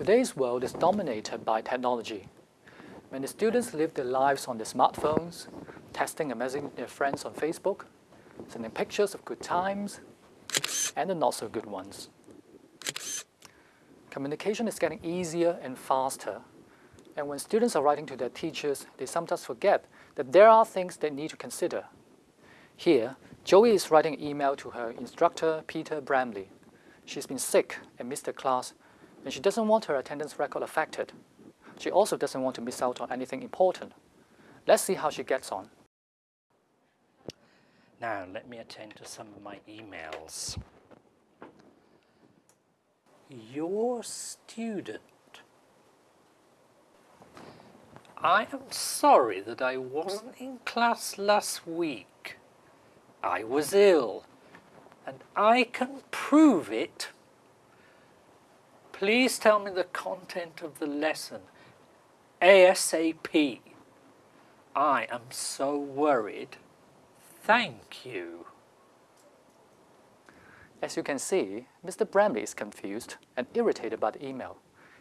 Today's world is dominated by technology. Many students live their lives on their smartphones, texting and messaging their friends on Facebook, sending pictures of good times and the not so good ones. Communication is getting easier and faster, and when students are writing to their teachers, they sometimes forget that there are things they need to consider. Here, Joey is writing an email to her instructor, Peter Bramley. She's been sick and missed her class, and she doesn't want her attendance record affected. She also doesn't want to miss out on anything important. Let's see how she gets on. Now let me attend to some of my emails. Your student. I am sorry that I wasn't in class last week. I was ill, and I can prove it. Please tell me the content of the lesson ASAP. I am so worried. Thank you. As you can see, Mr. Bramley is confused and irritated by the email.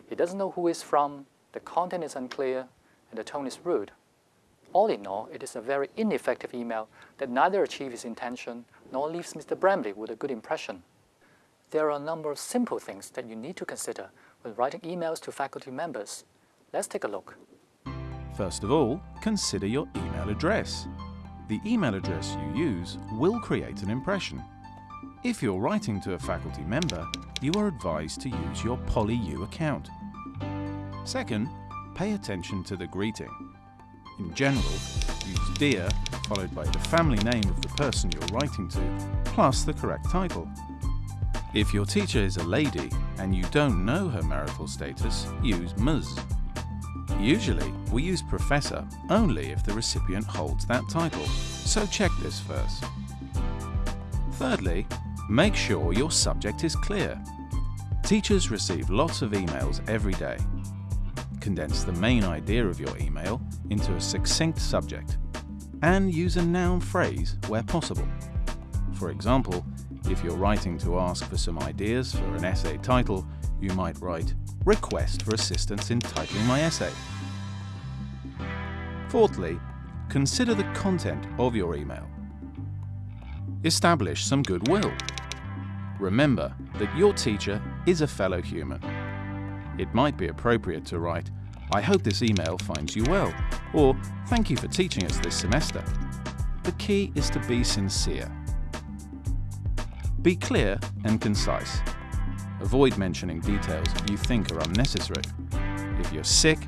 He doesn't know who it's from, the content is unclear, and the tone is rude. All in all, it is a very ineffective email that neither achieves its intention nor leaves Mr. Bramley with a good impression. There are a number of simple things that you need to consider when writing emails to faculty members. Let's take a look. First of all, consider your email address. The email address you use will create an impression. If you're writing to a faculty member, you are advised to use your PolyU account. Second, pay attention to the greeting. In general, use Dear followed by the family name of the person you're writing to, plus the correct title. If your teacher is a lady and you don't know her marital status, use Ms. Usually, we use Professor only if the recipient holds that title, so check this first. Thirdly, make sure your subject is clear. Teachers receive lots of emails every day. Condense the main idea of your email into a succinct subject and use a noun phrase where possible. For example, if you're writing to ask for some ideas for an essay title, you might write, Request for assistance in titling my essay. Fourthly, consider the content of your email. Establish some goodwill. Remember that your teacher is a fellow human. It might be appropriate to write, I hope this email finds you well, or thank you for teaching us this semester. The key is to be sincere. Be clear and concise. Avoid mentioning details you think are unnecessary. If you're sick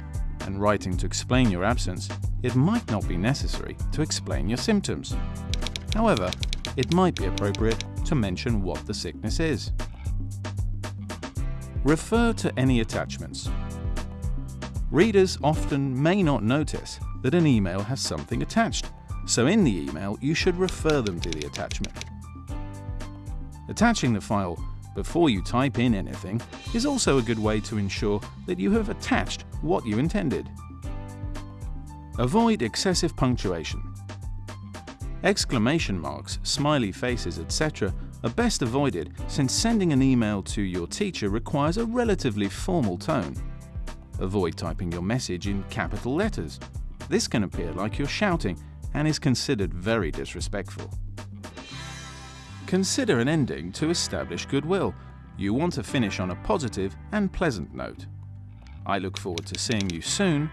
and writing to explain your absence, it might not be necessary to explain your symptoms. However, it might be appropriate to mention what the sickness is. Refer to any attachments. Readers often may not notice that an email has something attached, so in the email you should refer them to the attachment. Attaching the file before you type in anything is also a good way to ensure that you have attached what you intended. Avoid excessive punctuation. Exclamation marks, smiley faces, etc. are best avoided since sending an email to your teacher requires a relatively formal tone. Avoid typing your message in capital letters. This can appear like you're shouting and is considered very disrespectful. Consider an ending to establish goodwill. You want to finish on a positive and pleasant note. I look forward to seeing you soon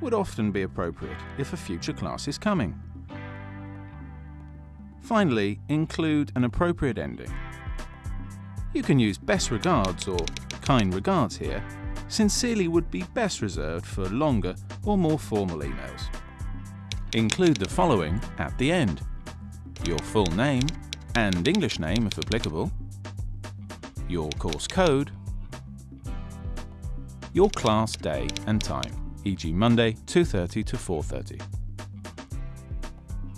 would often be appropriate if a future class is coming. Finally, include an appropriate ending. You can use best regards or kind regards here. Sincerely would be best reserved for longer or more formal emails. Include the following at the end. Your full name and English name if applicable, your course code, your class day and time, e.g. Monday 2.30 to 4.30.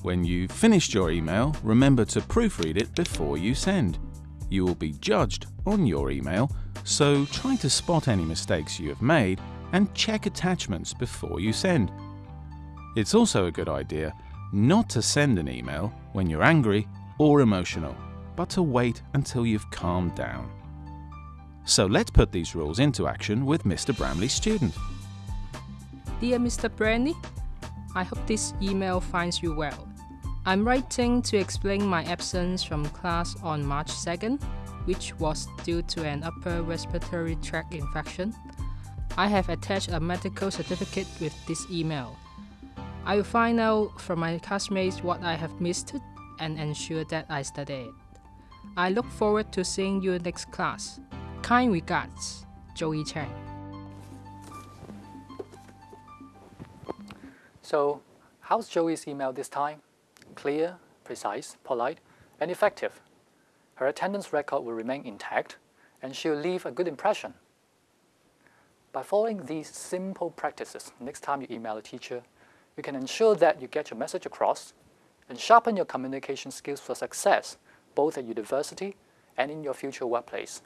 When you've finished your email, remember to proofread it before you send. You will be judged on your email, so try to spot any mistakes you have made and check attachments before you send. It's also a good idea not to send an email when you're angry or emotional, but to wait until you've calmed down. So let's put these rules into action with Mr. Bramley's student. Dear Mr. Bramley, I hope this email finds you well. I'm writing to explain my absence from class on March 2nd, which was due to an upper respiratory tract infection. I have attached a medical certificate with this email. I will find out from my classmates what I have missed and ensure that I study it. I look forward to seeing you next class. Kind regards, Joey Chang. So, how's Joey's email this time? Clear, precise, polite, and effective. Her attendance record will remain intact, and she'll leave a good impression. By following these simple practices, next time you email a teacher, you can ensure that you get your message across and sharpen your communication skills for success both at university and in your future workplace.